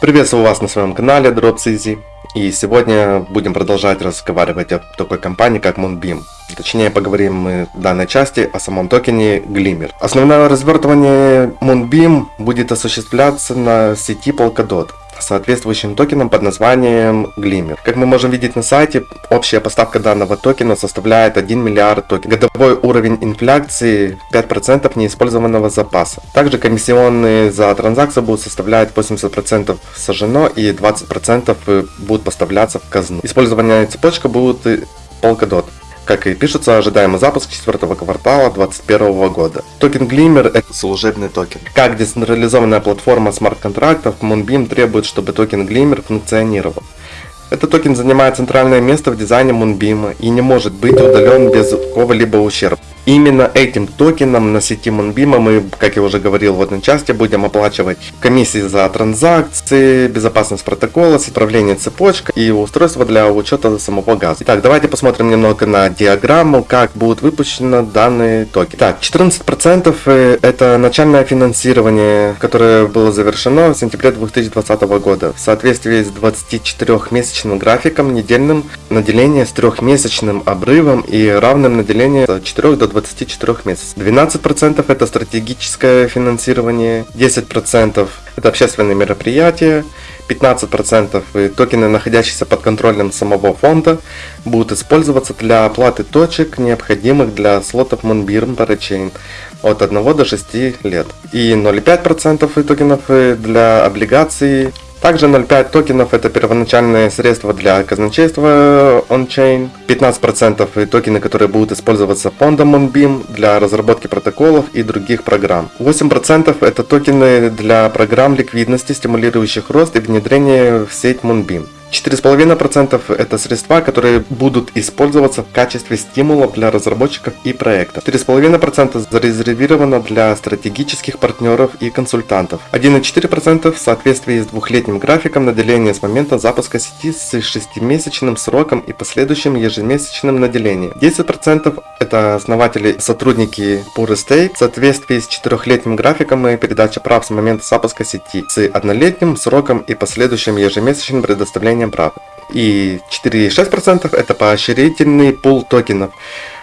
Приветствую вас на своем канале DropsEasy. И сегодня будем продолжать разговаривать о такой компании, как Moonbeam. Точнее, поговорим мы в данной части о самом токене Glimmer. Основное развертывание Moonbeam будет осуществляться на сети Polkadot соответствующим токеном под названием Glimmer. Как мы можем видеть на сайте, общая поставка данного токена составляет 1 миллиард токенов. Годовой уровень инфляции 5% неиспользованного запаса. Также комиссионные за транзакцию будут составлять 80% сожжено и 20% будут поставляться в казну. Использование цепочка будет Polkadot. Как и пишется, ожидаемый запуск четвертого квартала 2021 года. Токен Glimmer – это служебный токен. Как децентрализованная платформа смарт-контрактов, Moonbeam требует, чтобы токен Glimmer функционировал. Этот токен занимает центральное место в дизайне Moonbeam и не может быть удален без какого-либо ущерба. Именно этим токеном на сети Moonbeam мы, как я уже говорил в одной части, будем оплачивать комиссии за транзакции, безопасность протокола, управление цепочкой и устройство для учета самого газа. Итак, давайте посмотрим немного на диаграмму, как будут выпущены данные токены. Так, 14% э, это начальное финансирование, которое было завершено в сентябре 2020 года в соответствии с 24-месячным графиком недельным наделения с трехмесячным обрывом и равным наделением с 4 до 24 месяцев. 12% это стратегическое финансирование, 10% это общественные мероприятия, 15% токены, находящиеся под контролем самого фонда, будут использоваться для оплаты точек, необходимых для слотов Moonbeam Parachain от 1 до 6 лет. И 0,5% токенов для облигаций также 0.5 токенов это первоначальные средства для казначейства ончейн. 15% токены, которые будут использоваться фондом Moonbeam для разработки протоколов и других программ. 8% это токены для программ ликвидности, стимулирующих рост и внедрение в сеть Moonbeam. 4,5% это средства, которые будут использоваться в качестве стимулов для разработчиков и проектов. 4,5% зарезервировано для стратегических партнеров и консультантов. 1,4% в соответствии с двухлетним графиком наделения с момента запуска сети с 6-месячным сроком и последующим ежемесячным наделением. 10% это основатели сотрудники Pure Estate в соответствии с четырехлетним графиком и передача прав с момента запуска сети с однолетним сроком и последующим ежемесячным предоставлением нарушением прав. И 4,6% это поощрительный пул токенов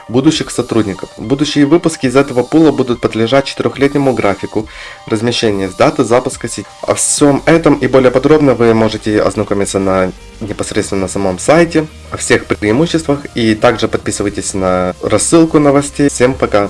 будущих сотрудников. Будущие выпуски из этого пула будут подлежать четырехлетнему графику размещения с даты запуска сети. О всем этом и более подробно вы можете ознакомиться на непосредственно на самом сайте, о всех преимуществах и также подписывайтесь на рассылку новостей. Всем пока!